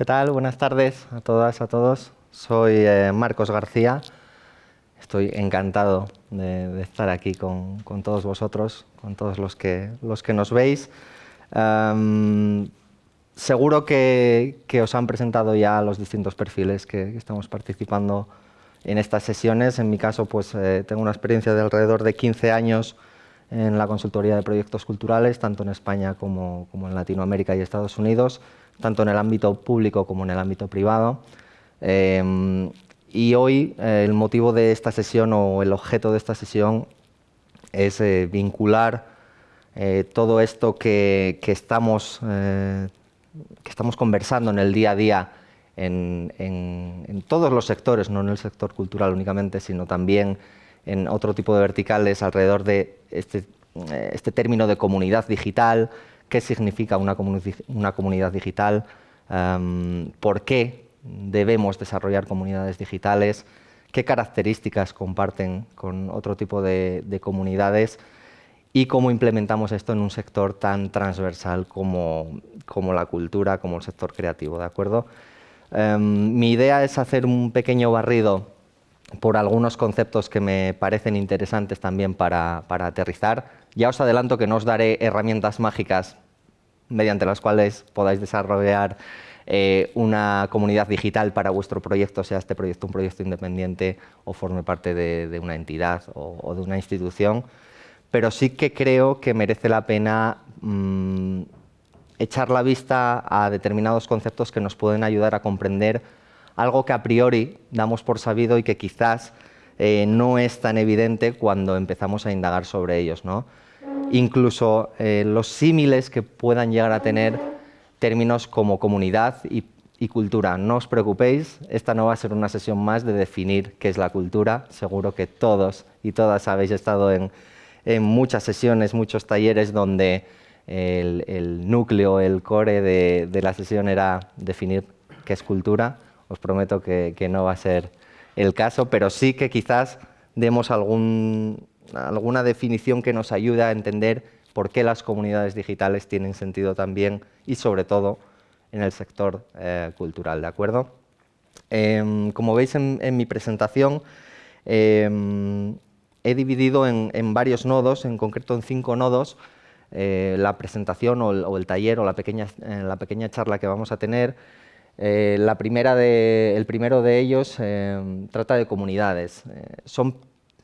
¿Qué tal? Buenas tardes a todas, a todos. Soy eh, Marcos García. Estoy encantado de, estar aquí con, todos vosotros, con todos los que, los que nos veis. seguro que, os han presentado ya los distintos perfiles que, estamos participando en estas sesiones. En mi caso, pues eh, tengo una experiencia de alrededor de 15 años en la consultoría de proyectos culturales, tanto en España como, en Latinoamérica y Estados Unidos, tanto en el ámbito público como en el ámbito privado. Em, y hoy eh, el motivo de esta sesión o el objeto de esta sesión es eh, vincular eh, todo esto que, estamos, que estamos conversando en el día a día en, todos los sectores, no en el sector cultural únicamente, sino también en otro tipo de verticales alrededor de este, este término de comunidad digital, qué significa una, comunidad digital, em, por qué debemos desarrollar comunidades digitales, qué características comparten con otro tipo de, comunidades y cómo implementamos esto en un sector tan transversal como, como la cultura, como el sector creativo. ¿de acuerdo? Em, mi idea es hacer un pequeño barrido por algunos conceptos que me parecen interesantes también para, aterrizar. Ya os adelanto que no os daré herramientas mágicas mediante las cuales podáis desarrollar eh, una comunidad digital para vuestro proyecto, sea este proyecto un proyecto independiente o forme parte de, una entidad o, de una institución, pero sí que creo que merece la pena mm, echar la vista a determinados conceptos que nos pueden ayudar a comprender algo que a priori damos por sabido y que quizás eh, no es tan evidente cuando empezamos a indagar sobre ellos. ¿no? Incluso eh, los símiles que puedan llegar a tener términos como comunidad y, cultura. No os preocupéis, esta no va a ser una sesión más de definir qué es la cultura. Seguro que todos y todas habéis estado en, muchas sesiones, muchos talleres donde el, núcleo, el core de la sesión era definir qué es cultura os prometo que, no va a ser el caso, pero sí que quizás demos alguna definición que nos ayude a entender por qué las comunidades digitales tienen sentido también y sobre todo en el sector eh, cultural, ¿de acuerdo? Em, como veis en, mi presentación, em, he dividido en, varios nodos, en concreto en cinco nodos, eh, la presentación o el, taller o eh, la pequeña charla que vamos a tener eh, la primera de, el primero de ellos eh, trata de comunidades. Eh, son,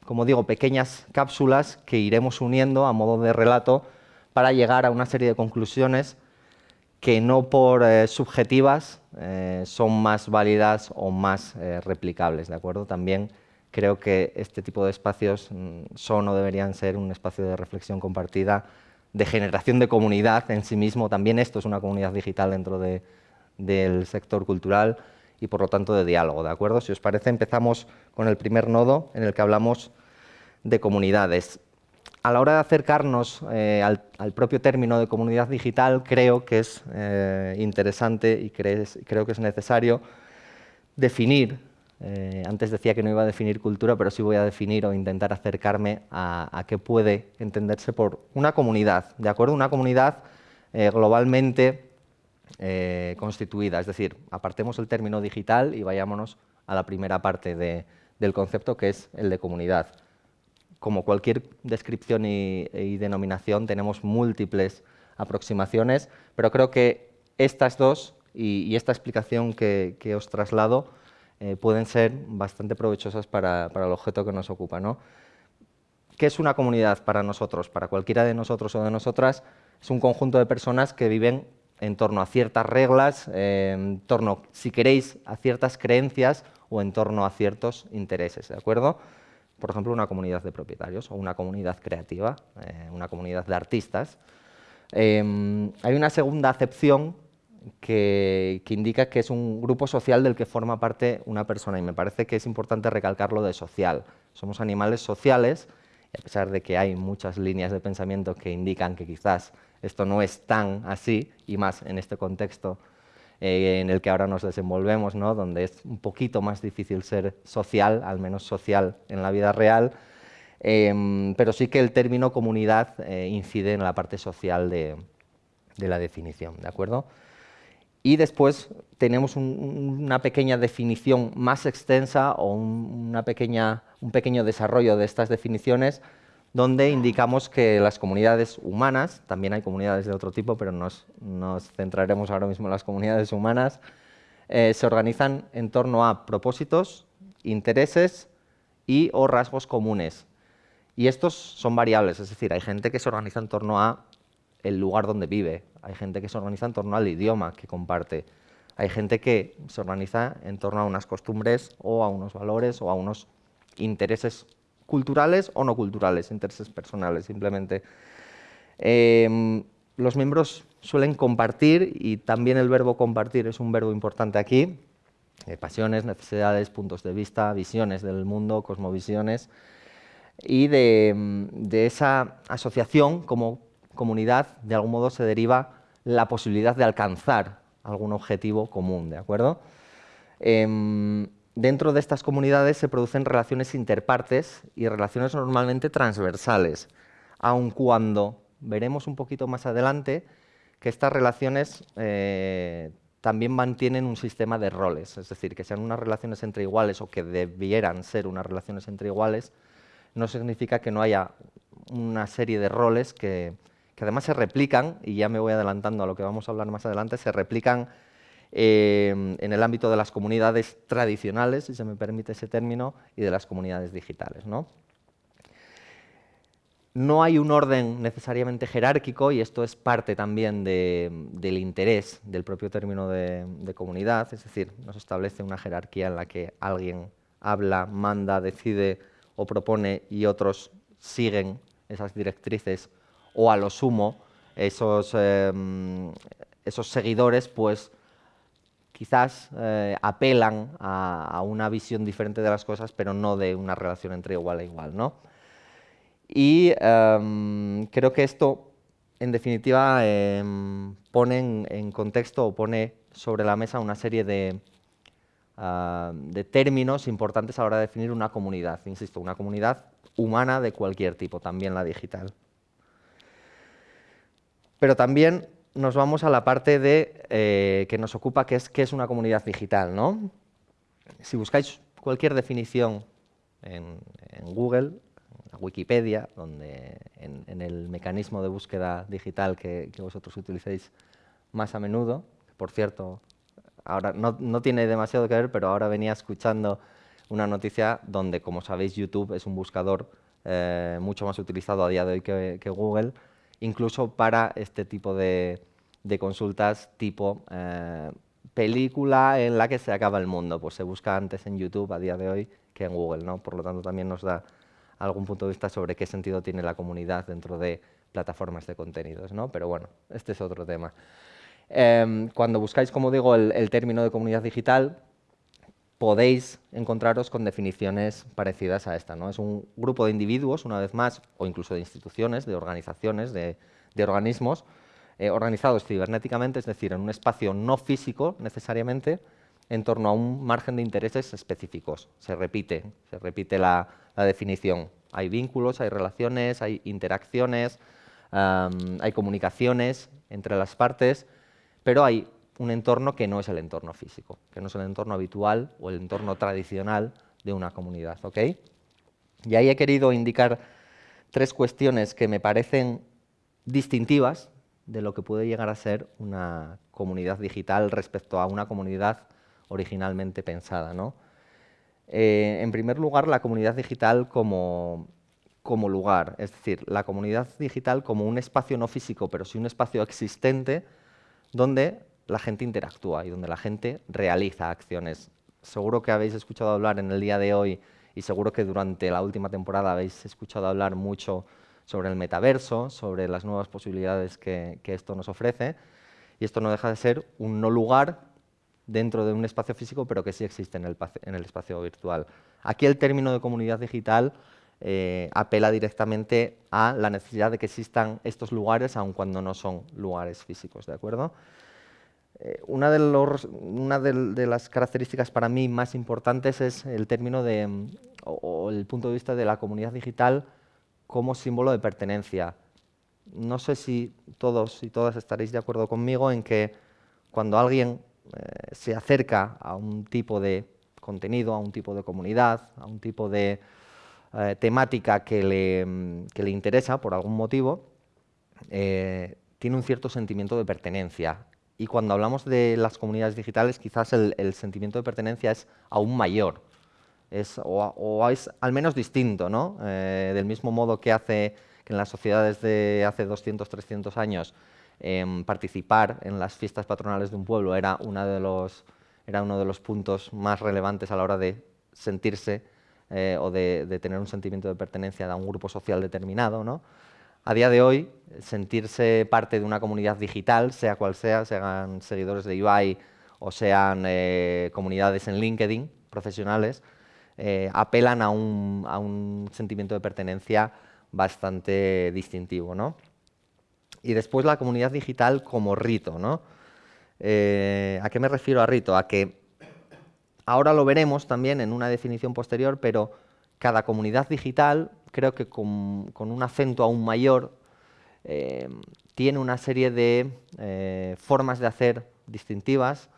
como digo, pequeñas cápsulas que iremos uniendo a modo de relato para llegar a una serie de conclusiones que no por subjetivas son más válidas o más replicables. ¿de acuerdo? También creo que este tipo de espacios mm, son o deberían ser un espacio de reflexión compartida, de generación de comunidad en sí mismo. También esto es una comunidad digital dentro de, del sector cultural y por lo tanto de diálogo, ¿de acuerdo? Si os parece, empezamos con el primer nodo en el que hablamos de comunidades. A la hora de acercarnos eh, al, propio término de comunidad digital, creo que es eh, interesante y creo que es necesario definir, eh, antes decía que no iba a definir cultura, pero sí voy a definir o intentar acercarme a, a qué puede entenderse por una comunidad, ¿de acuerdo? Una comunidad globalmente eh, constituida. Es decir, apartemos el término digital y vayámonos a la primera parte del concepto, que es el de comunidad. Como cualquier descripción y, denominación, tenemos múltiples aproximaciones, pero creo que estas dos y, esta explicación que, os traslado eh, pueden ser bastante provechosas para, el objeto que nos ocupa. ¿no? ¿Qué es una comunidad para nosotros? Para cualquiera de nosotros o de nosotras, es un conjunto de personas que viven en torno a ciertas reglas, en torno, si queréis, a ciertas creencias o en torno a ciertos intereses, ¿de acuerdo? Por ejemplo, una comunidad de propietarios o una comunidad creativa, eh, una comunidad de artistas. Em, hay una segunda acepción que, que, indica que es un grupo social del que forma parte una persona y me parece que es importante recalcarlo de social. Somos animales sociales y a pesar de que hay muchas líneas de pensamiento que indican que quizás esto no es tan así, y más en este contexto eh, en el que ahora nos desenvolvemos, ¿no? donde es un poquito más difícil ser social, al menos social en la vida real, em, pero sí que el término comunidad eh, incide en la parte social de, la definición. ¿de acuerdo? Y después tenemos una pequeña definición más extensa o una pequeña, un pequeño desarrollo de estas definiciones donde indicamos que las comunidades humanas, también hay comunidades de otro tipo, pero nos, centraremos ahora mismo en las comunidades humanas, eh, se organizan en torno a propósitos, intereses y o rasgos comunes. Y estos son variables, es decir, hay gente que se organiza en torno a el lugar donde vive, hay gente que se organiza en torno al idioma que comparte, hay gente que se organiza en torno a unas costumbres o a unos valores o a unos intereses culturales o no culturales, intereses personales simplemente. Em, los miembros suelen compartir y también el verbo compartir es un verbo importante aquí, eh, pasiones, necesidades, puntos de vista, visiones del mundo, cosmovisiones y de, de esa asociación como comunidad, de algún modo se deriva la posibilidad de alcanzar algún objetivo común, ¿de acuerdo? Em, dentro de estas comunidades se producen relaciones interpartes y relaciones normalmente transversales, aun cuando veremos un poquito más adelante que estas relaciones eh, también mantienen un sistema de roles, es decir, que sean unas relaciones entre iguales o que debieran ser unas relaciones entre iguales, no significa que no haya una serie de roles que, que además se replican, y ya me voy adelantando a lo que vamos a hablar más adelante, se replican eh, en el ámbito de las comunidades tradicionales, si se me permite ese término, y de las comunidades digitales. ¿no? hay un orden necesariamente jerárquico, y esto es parte también del interés del propio término de, comunidad, es decir, no se establece una jerarquía en la que alguien habla, manda, decide o propone y otros siguen esas directrices o a lo sumo esos, em, esos seguidores pues quizás eh, apelan a, una visión diferente de las cosas, pero no de una relación entre igual a igual. ¿no? Y em, creo que esto, en definitiva, em, pone en, contexto o pone sobre la mesa una serie de, ah, de términos importantes a la hora de definir una comunidad. Insisto, una comunidad humana de cualquier tipo, también la digital. Pero también nos vamos a la parte de, eh, que nos ocupa, que es qué es una comunidad digital. ¿no? Si buscáis cualquier definición en, Google, en Wikipedia, donde en, el mecanismo de búsqueda digital que, vosotros utilicéis más a menudo, por cierto, ahora no, tiene demasiado que ver, pero ahora venía escuchando una noticia donde, como sabéis, YouTube es un buscador eh, mucho más utilizado a día de hoy que Google, incluso para este tipo de, consultas tipo eh, película en la que se acaba el mundo. Pues se busca antes en YouTube a día de hoy que en Google, ¿no? Por lo tanto, también nos da algún punto de vista sobre qué sentido tiene la comunidad dentro de plataformas de contenidos, ¿no? Pero bueno, este es otro tema. Em, cuando buscáis, como digo, el, término de comunidad digital, podéis encontraros con definiciones parecidas a esta. ¿no? Es un grupo de individuos, una vez más, o incluso de instituciones, de organizaciones, de, organismos, eh, organizados cibernéticamente, es decir, en un espacio no físico necesariamente, en torno a un margen de intereses específicos. Se repite, se repite la, definición. Hay vínculos, hay relaciones, hay interacciones, hay comunicaciones entre las partes, pero hay un entorno que no es el entorno físico, que no es el entorno habitual o el entorno tradicional de una comunidad. ¿ok? Y ahí he querido indicar tres cuestiones que me parecen distintivas de lo que puede llegar a ser una comunidad digital respecto a una comunidad originalmente pensada. ¿no? Eh, en primer lugar, la comunidad digital como, como lugar, es decir, la comunidad digital como un espacio no físico, pero sí un espacio existente donde la gente interactúa y donde la gente realiza acciones. Seguro que habéis escuchado hablar en el día de hoy y seguro que durante la última temporada habéis escuchado hablar mucho sobre el metaverso, sobre las nuevas posibilidades que, esto nos ofrece. Y esto no deja de ser un no lugar dentro de un espacio físico, pero que sí existe en el, espacio virtual. Aquí el término de comunidad digital eh, apela directamente a la necesidad de que existan estos lugares, aun cuando no son lugares físicos, ¿de acuerdo? Eh, una, de, las características para mí más importantes es el término de, mm, o, el punto de vista de la comunidad digital como símbolo de pertenencia. No sé si todos y todas estaréis de acuerdo conmigo en que cuando alguien eh, se acerca a un tipo de contenido, a un tipo de comunidad, a un tipo de eh, temática que le, mm, que le, interesa por algún motivo, tiene un cierto sentimiento de pertenencia. Y cuando hablamos de las comunidades digitales, quizás el, sentimiento de pertenencia es aún mayor, es, o, es al menos distinto, ¿no? del mismo modo que hace que en las sociedades de hace 200, 300 años Em, participar en las fiestas patronales de un pueblo era, de uno de los puntos más relevantes a la hora de sentirse eh, o de, tener un sentimiento de pertenencia a un grupo social determinado. ¿no? A día de hoy, sentirse parte de una comunidad digital, sea cual sea, sean seguidores de Ibai o sean eh, comunidades en LinkedIn profesionales, eh, apelan a un, sentimiento de pertenencia bastante distintivo. ¿no? y después la comunidad digital como rito. ¿no? Eh, ¿A qué me refiero a rito? A que ahora lo veremos también en una definición posterior, pero cada comunidad digital, creo que con, un acento aún mayor, eh, tiene una serie de eh, formas de hacer distintivas,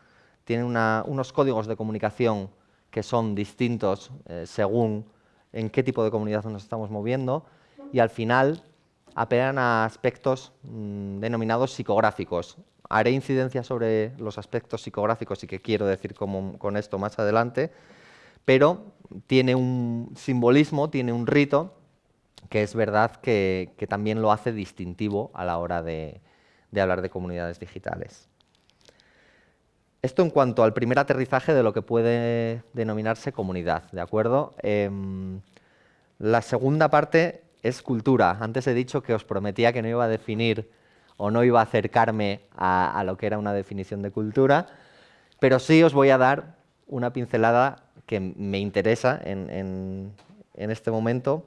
tiene unos códigos de comunicación que son distintos según en qué tipo de comunidad nos estamos moviendo y al final apelan a aspectos mm, denominados psicográficos. Haré incidencia sobre los aspectos psicográficos y qué quiero decir con esto más adelante, pero tiene un simbolismo, tiene un rito, que es verdad que, también lo hace distintivo a la hora de, hablar de comunidades digitales. Esto en cuanto al primer aterrizaje de lo que puede denominarse comunidad, ¿de acuerdo? Em, la segunda parte es cultura. Antes he dicho que os prometía que no iba a definir o no iba a acercarme a, lo que era una definición de cultura, pero sí os voy a dar una pincelada que me interesa en, este momento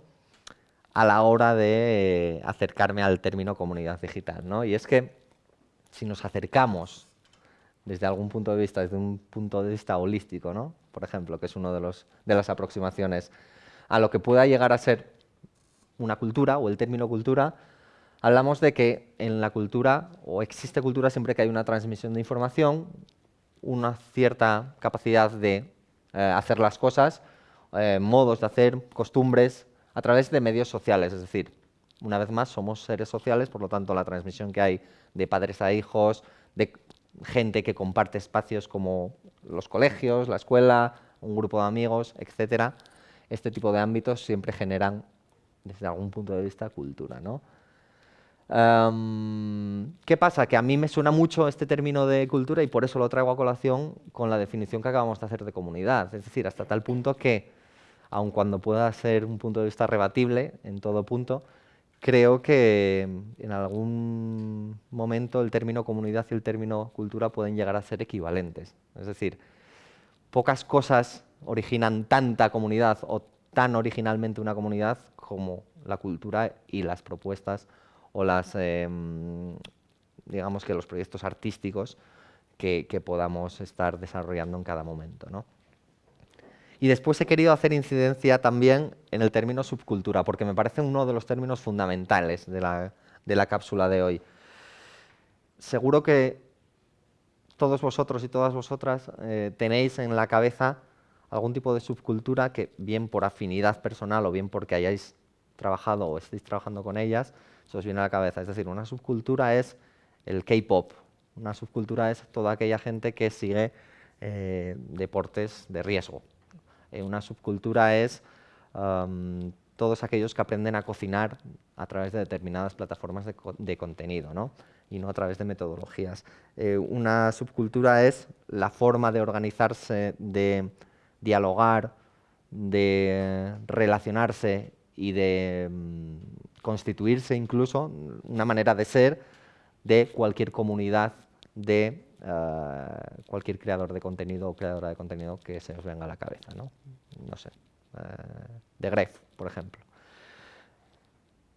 a la hora de acercarme al término comunidad digital. ¿no? Y es que si nos acercamos desde algún punto de vista, desde un punto de vista holístico, ¿no? por ejemplo, que es una de, de las aproximaciones, a lo que pueda llegar a ser una cultura o el término cultura, hablamos de que en la cultura, o existe cultura siempre que hay una transmisión de información, una cierta capacidad de eh, hacer las cosas, eh, modos de hacer, costumbres, a través de medios sociales. Es decir, una vez más, somos seres sociales, por lo tanto, la transmisión que hay de padres a hijos, de gente que comparte espacios como los colegios, la escuela, un grupo de amigos, etcétera, este tipo de ámbitos siempre generan desde algún punto de vista, cultura. ¿no? Em, ¿Qué pasa? Que a mí me suena mucho este término de cultura y por eso lo traigo a colación con la definición que acabamos de hacer de comunidad. Es decir, hasta tal punto que, aun cuando pueda ser un punto de vista rebatible en todo punto, creo que en algún momento el término comunidad y el término cultura pueden llegar a ser equivalentes. Es decir, pocas cosas originan tanta comunidad o tan originalmente una comunidad como la cultura y las propuestas o las, em, digamos que los proyectos artísticos que, podamos estar desarrollando en cada momento. Y después he querido hacer incidencia también en el término subcultura, porque me parece uno de los términos fundamentales de la, cápsula de hoy. Seguro que todos vosotros y todas vosotras eh, tenéis en la cabeza algún tipo de subcultura que, bien por afinidad personal o bien porque hayáis trabajado o estéis trabajando con ellas, se os viene a la cabeza. Es decir, una subcultura es el K-pop, una subcultura es toda aquella gente que sigue eh, deportes de riesgo. Eh, una subcultura es todos aquellos que aprenden a cocinar a través de determinadas plataformas de, contenido, ¿no? y no a través de metodologías. Eh, una subcultura es la forma de organizarse, de dialogar, de relacionarse y de mm, constituirse incluso, una manera de ser de cualquier comunidad de eh, cualquier creador de contenido o creadora de contenido que se os venga a la cabeza, ¿no? No sé, eh, de Gref, por ejemplo.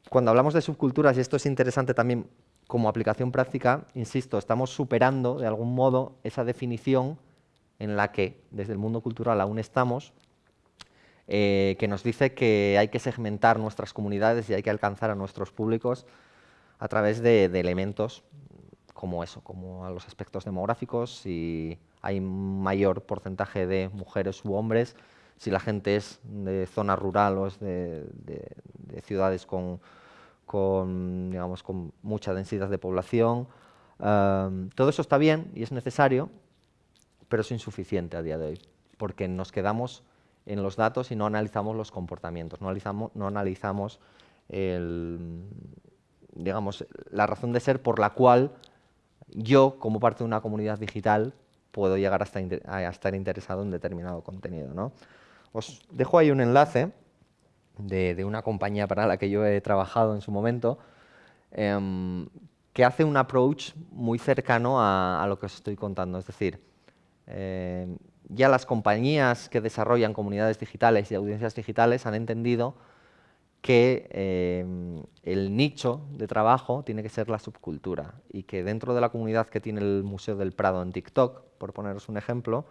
Cuando hablamos de subculturas, y esto es interesante también como aplicación práctica, insisto, estamos superando de algún modo esa definición en la que desde el mundo cultural aún estamos, eh, que nos dice que hay que segmentar nuestras comunidades y hay que alcanzar a nuestros públicos a través de, elementos como eso, como a los aspectos demográficos, si hay mayor porcentaje de mujeres u hombres, si la gente es de zona rural o es de, ciudades con, digamos, con mucha densidad de población. todo eso está bien y es necesario, pero es insuficiente a día de hoy, porque nos quedamos en los datos y no analizamos los comportamientos, no analizamos, no analizamos digamos, la razón de ser por la cual yo, como parte de una comunidad digital, puedo llegar a estar, interesado en determinado contenido. ¿no? Os dejo ahí un enlace de, una compañía para la que yo he trabajado en su momento, em, que hace un approach muy cercano a, lo que os estoy contando. Es decir, em, ya las compañías que desarrollan comunidades digitales y audiencias digitales han entendido que em, el nicho de trabajo tiene que ser la subcultura y que dentro de la comunidad que tiene el Museo del Prado en TikTok, por poneros un ejemplo,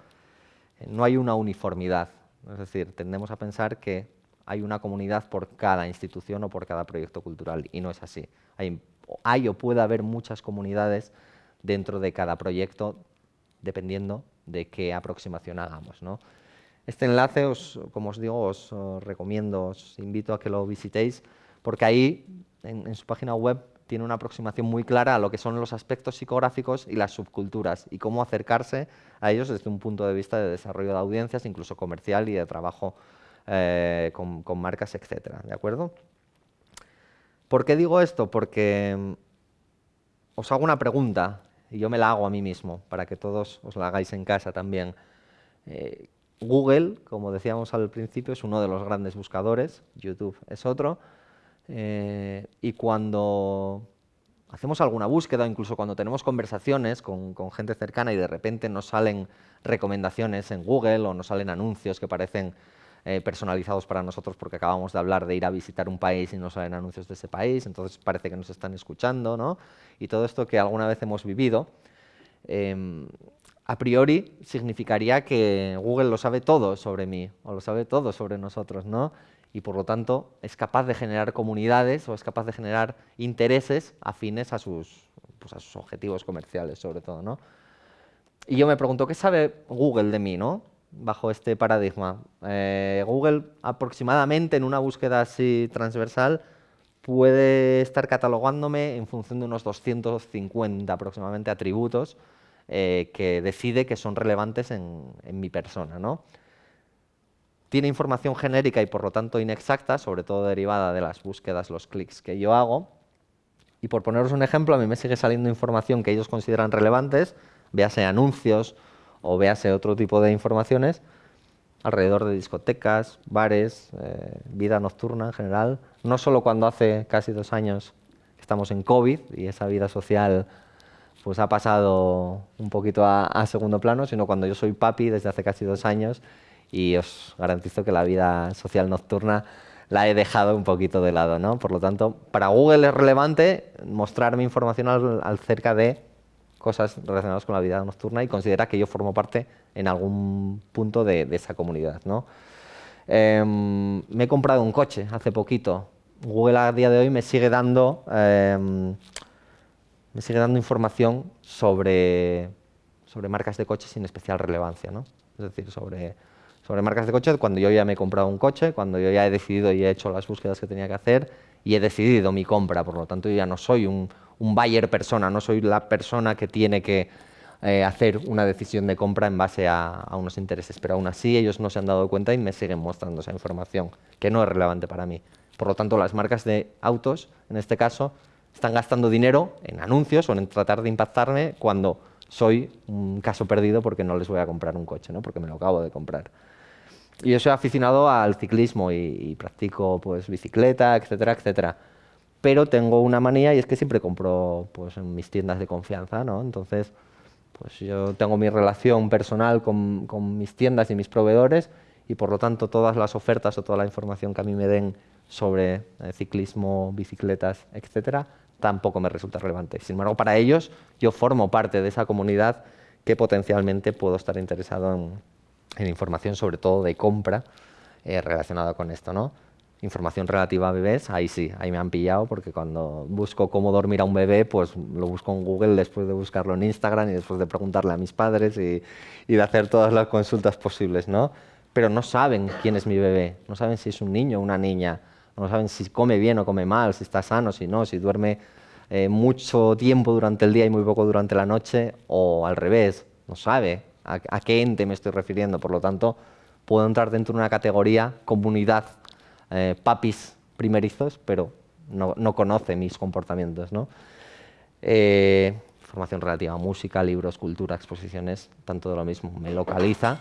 eh, no hay una uniformidad. Es decir, tendemos a pensar que hay una comunidad por cada institución o por cada proyecto cultural y no es así. Hay, hay o puede haber muchas comunidades dentro de cada proyecto dependiendo de qué aproximación hagamos. ¿no? Este enlace, como os digo, os, recomiendo, os invito a que lo visitéis, porque ahí, en, su página web, tiene una aproximación muy clara a lo que son los aspectos psicográficos y las subculturas, y cómo acercarse a ellos desde un punto de vista de desarrollo de audiencias, incluso comercial y de trabajo eh, con, con, marcas, etcétera, ¿de acuerdo? ¿Por qué digo esto? Porque mm, os hago una pregunta, y yo me la hago a mí mismo, para que todos os la hagáis en casa también. Eh, Google, como decíamos al principio, es uno de los grandes buscadores, YouTube es otro, eh, y cuando hacemos alguna búsqueda, incluso cuando tenemos conversaciones con, gente cercana y de repente nos salen recomendaciones en Google o nos salen anuncios que parecen eh, personalizados para nosotros porque acabamos de hablar de ir a visitar un país y nos salen anuncios de ese país, entonces parece que nos están escuchando, ¿no? Y todo esto que alguna vez hemos vivido, em, a priori significaría que Google lo sabe todo sobre mí o lo sabe todo sobre nosotros, ¿no? Y por lo tanto es capaz de generar comunidades o es capaz de generar intereses afines a sus, pues, a sus objetivos comerciales, sobre todo, ¿no? Y yo me pregunto, ¿qué sabe Google de mí, no? Bajo este paradigma. Eh, Google aproximadamente en una búsqueda así transversal puede estar catalogándome en función de unos 250 aproximadamente atributos eh, que decide que son relevantes en, mi persona. ¿no? Tiene información genérica y por lo tanto inexacta, sobre todo derivada de las búsquedas, los clics que yo hago. Y por poneros un ejemplo, a mí me sigue saliendo información que ellos consideran relevantes, véase anuncios o véase otro tipo de informaciones, alrededor de discotecas, bares, eh, vida nocturna en general, no solo cuando hace casi dos años estamos en COVID y esa vida social pues ha pasado un poquito a, segundo plano, sino cuando yo soy papi desde hace casi dos años y os garantizo que la vida social nocturna la he dejado un poquito de lado. ¿no? Por lo tanto, para Google es relevante mostrarme información acerca de cosas relacionadas con la vida nocturna y considera que yo formo parte en algún punto de, esa comunidad. ¿no? Em, me he comprado un coche hace poquito. Google a día de hoy me sigue dando em, me sigue dando información sobre, sobre marcas de coches sin especial relevancia, ¿no? Es decir, sobre, sobre marcas de coches cuando yo ya me he comprado un coche, cuando yo ya he decidido y he hecho las búsquedas que tenía que hacer y he decidido mi compra, por lo tanto yo ya no soy un, un buyer persona, no soy la persona que tiene que eh, hacer una decisión de compra en base a, a, unos intereses, pero aún así ellos no se han dado cuenta y me siguen mostrando esa información, que no es relevante para mí. Por lo tanto, las marcas de autos, en este caso, están gastando dinero en anuncios o en tratar de impactarme cuando soy un caso perdido porque no les voy a comprar un coche, ¿no? porque me lo acabo de comprar. Y yo soy aficionado al ciclismo y, practico pues, bicicleta, etcétera, etcétera. Pero tengo una manía y es que siempre compro pues, en mis tiendas de confianza. ¿no? Entonces, pues yo tengo mi relación personal con, con mis tiendas y mis proveedores y por lo tanto todas las ofertas o toda la información que a mí me den sobre eh, ciclismo, bicicletas, etcétera, tampoco me resulta relevante. Sin embargo, para ellos yo formo parte de esa comunidad que potencialmente puedo estar interesado en, información, sobre todo de compra, eh, relacionada con esto. ¿no? Información relativa a bebés, ahí sí, ahí me han pillado porque cuando busco cómo dormir a un bebé, pues lo busco en Google después de buscarlo en Instagram y después de preguntarle a mis padres y, y de hacer todas las consultas posibles, ¿no? Pero no saben quién es mi bebé, no saben si es un niño o una niña, no saben si come bien o come mal, si está sano, si no, si duerme eh, mucho tiempo durante el día y muy poco durante la noche, o al revés, no sabe a, qué ente me estoy refiriendo. Por lo tanto, puedo entrar dentro de una categoría comunidad eh, papis primerizos, pero no, no, conoce mis comportamientos. ¿no? Eh, información relativa a música, libros, cultura, exposiciones, tanto de lo mismo. Me localiza.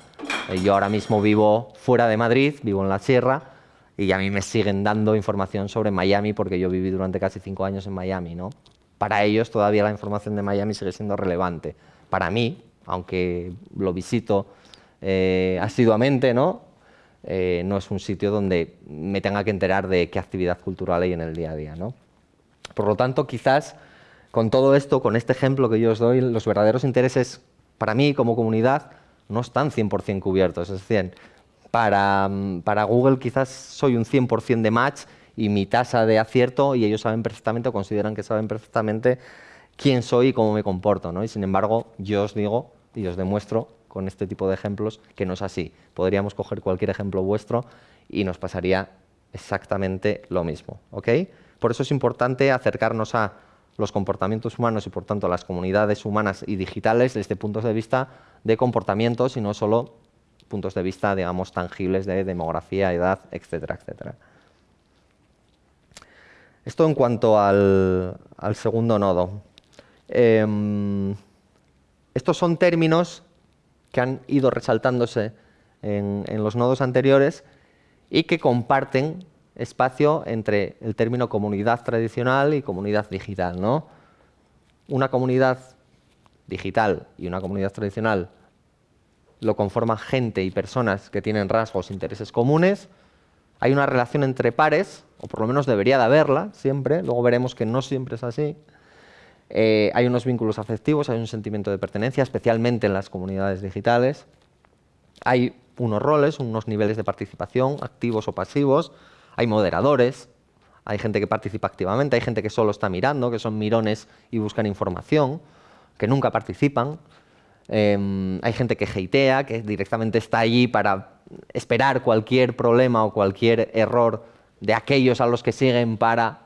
Eh, yo ahora mismo vivo fuera de Madrid, vivo en la sierra, y a mí me siguen dando información sobre Miami porque yo viví durante casi cinco años en Miami. ¿no? Para ellos todavía la información de Miami sigue siendo relevante. Para mí, aunque lo visito eh, asiduamente, ¿no? Eh, no es un sitio donde me tenga que enterar de qué actividad cultural hay en el día a día. ¿no? Por lo tanto, quizás con todo esto, con este ejemplo que yo os doy, los verdaderos intereses para mí como comunidad no están 100% cubiertos. Es decir, para, para Google quizás soy un 100% de match y mi tasa de acierto y ellos saben perfectamente o consideran que saben perfectamente quién soy y cómo me comporto. ¿no? Y sin embargo, yo os digo y os demuestro con este tipo de ejemplos que no es así. Podríamos coger cualquier ejemplo vuestro y nos pasaría exactamente lo mismo. Por eso es importante acercarnos a los comportamientos humanos y por tanto a las comunidades humanas y digitales desde puntos de vista de comportamientos y no solo puntos de vista, digamos, tangibles de demografía, edad, etcétera, etcétera. Esto en cuanto al, segundo nodo. Eh, estos son términos que han ido resaltándose en, los nodos anteriores y que comparten espacio entre el término comunidad tradicional y comunidad digital. ¿no? Una comunidad digital y una comunidad tradicional lo conforman gente y personas que tienen rasgos, e intereses comunes. Hay una relación entre pares, o por lo menos debería de haberla siempre, luego veremos que no siempre es así. Eh, hay unos vínculos afectivos, hay un sentimiento de pertenencia, especialmente en las comunidades digitales. Hay unos roles, unos niveles de participación, activos o pasivos. Hay moderadores, hay gente que participa activamente, hay gente que solo está mirando, que son mirones y buscan información, que nunca participan. Em, hay gente que hatea, que directamente está allí para esperar cualquier problema o cualquier error de aquellos a los que siguen para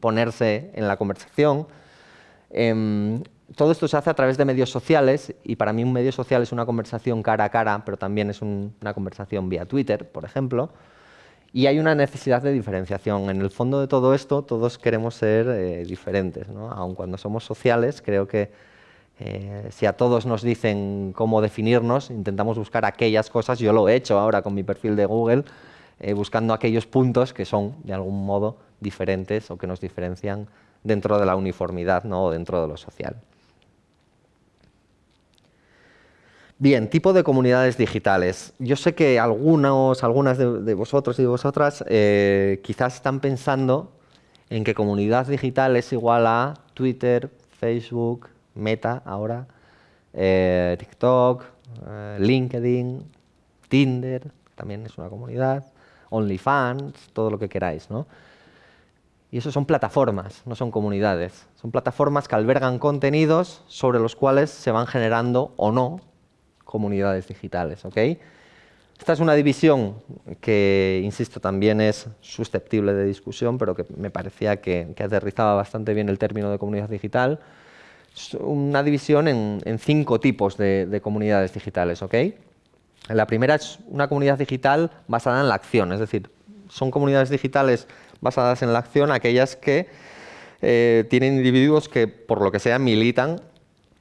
ponerse en la conversación. Em, todo esto se hace a través de medios sociales y para mí un medio social es una conversación cara a cara, pero también es una conversación vía Twitter, por ejemplo. Y hay una necesidad de diferenciación. En el fondo de todo esto, todos queremos ser eh, diferentes. ¿no? Aun cuando somos sociales, creo que eh, si a todos nos dicen cómo definirnos, intentamos buscar aquellas cosas. Yo lo he hecho ahora con mi perfil de Google, eh, buscando aquellos puntos que son, de algún modo, diferentes o que nos diferencian dentro de la uniformidad o dentro de lo social. Bien, tipo de comunidades digitales. Yo sé que algunos, algunas de, vosotros y de vosotras eh, quizás están pensando en que comunidad digital es igual a Twitter, Facebook, Meta ahora, eh, TikTok, eh, LinkedIn, Tinder, también es una comunidad, OnlyFans, todo lo que queráis. ¿no? Y eso son plataformas, no son comunidades. Son plataformas que albergan contenidos sobre los cuales se van generando o no comunidades digitales. Esta es una división que, insisto, también es susceptible de discusión, pero que me parecía que, aterrizaba bastante bien el término de comunidad digital. Una división en, cinco tipos de, comunidades digitales. La primera es una comunidad digital basada en la acción, es decir, son comunidades digitales basadas en la acción, aquellas que eh, tienen individuos que, por lo que sea, militan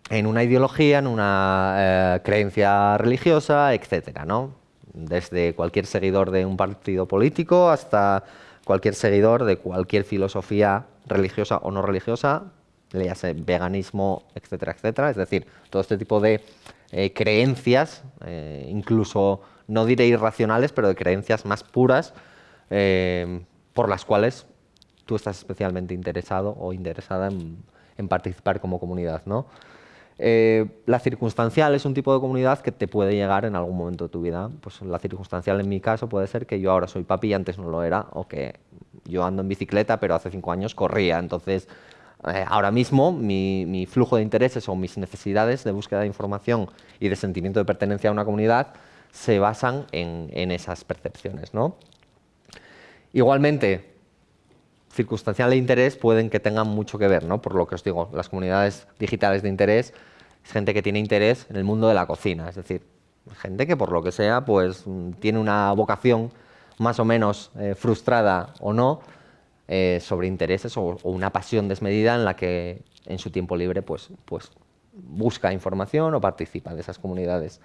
en una ideología, en una eh, creencia religiosa, etcétera, ¿no? Desde cualquier seguidor de un partido político hasta cualquier seguidor de cualquier filosofía religiosa o no religiosa, le hace veganismo, etcétera, etcétera. Es decir, todo este tipo de eh, creencias, incluso no diré irracionales, pero de creencias más puras, por las cuales tú estás especialmente interesado o interesada en, participar como comunidad. ¿no? Eh, la circunstancial es un tipo de comunidad que te puede llegar en algún momento de tu vida. Pues la circunstancial en mi caso puede ser que yo ahora soy papi y antes no lo era, o que yo ando en bicicleta pero hace cinco años corría. Entonces, eh, ahora mismo mi, flujo de intereses o mis necesidades de búsqueda de información y de sentimiento de pertenencia a una comunidad se basan en, esas percepciones. ¿no? Igualmente, circunstancial e interés pueden que tengan mucho que ver, ¿no? por lo que os digo, las comunidades digitales de interés es gente que tiene interés en el mundo de la cocina, es decir, gente que por lo que sea pues tiene una vocación más o menos eh, frustrada o no eh, sobre intereses o, una pasión desmedida en la que en su tiempo libre pues, pues busca información o participa de esas comunidades.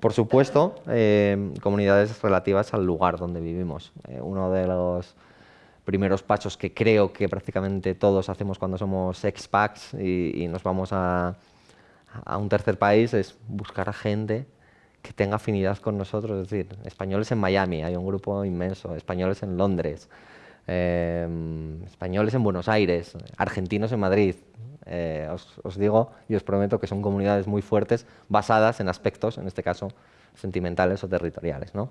Por supuesto, eh, comunidades relativas al lugar donde vivimos. uno de los primeros pasos que creo que prácticamente todos hacemos cuando somos expats y, y nos vamos a, a un tercer país es buscar a gente que tenga afinidad con nosotros, es decir, españoles en Miami, hay un grupo inmenso, españoles en Londres, em, españoles en Buenos Aires, argentinos en Madrid. Eh, os, digo y os prometo que son comunidades muy fuertes basadas en aspectos, en este caso, sentimentales o territoriales. ¿no?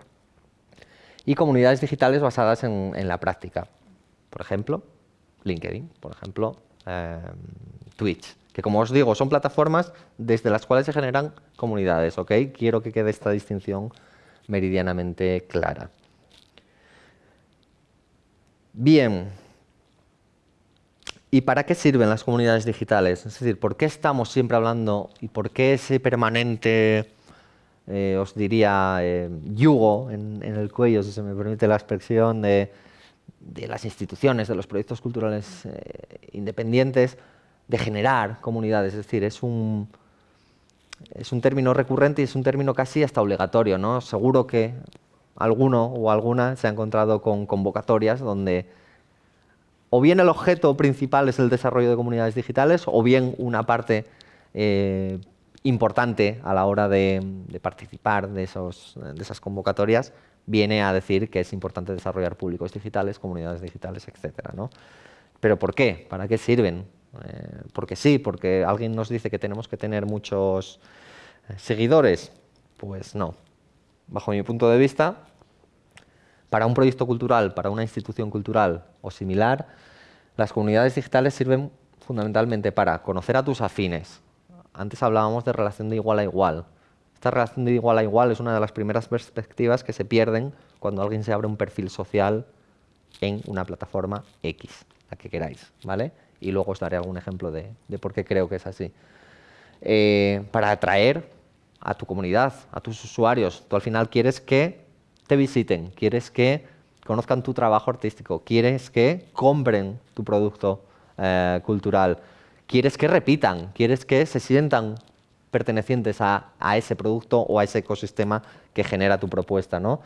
Y comunidades digitales basadas en, la práctica. Por ejemplo, LinkedIn, por ejemplo, em, Twitch que como os digo, son plataformas desde las cuales se generan comunidades, ¿ok? Quiero que quede esta distinción meridianamente clara. Bien, ¿y para qué sirven las comunidades digitales? Es decir, ¿por qué estamos siempre hablando y por qué ese permanente, eh, os diría, eh, yugo en, el cuello, si se me permite la expresión, de, las instituciones, de los proyectos culturales eh, independientes, de generar comunidades, es decir, es un, es un término recurrente y es un término casi hasta obligatorio, ¿no? Seguro que alguno o alguna se ha encontrado con convocatorias donde o bien el objeto principal es el desarrollo de comunidades digitales o bien una parte eh, importante a la hora de, participar de, esos, de esas convocatorias viene a decir que es importante desarrollar públicos digitales, comunidades digitales, etc. ¿no? ¿Pero por qué? ¿Para qué sirven? Eh, porque sí, porque alguien nos dice que tenemos que tener muchos eh, seguidores. Pues no. Bajo mi punto de vista, para un proyecto cultural, para una institución cultural o similar, las comunidades digitales sirven fundamentalmente para conocer a tus afines. Antes hablábamos de relación de igual a igual. Esta relación de igual a igual es una de las primeras perspectivas que se pierden cuando alguien se abre un perfil social en una plataforma X, la que queráis, ¿vale? y luego os daré algún ejemplo de, por qué creo que es así. Eh, para atraer a tu comunidad, a tus usuarios, tú al final quieres que te visiten, quieres que conozcan tu trabajo artístico, quieres que compren tu producto eh, cultural, quieres que repitan, quieres que se sientan pertenecientes a, ese producto o a ese ecosistema que genera tu propuesta. ¿no?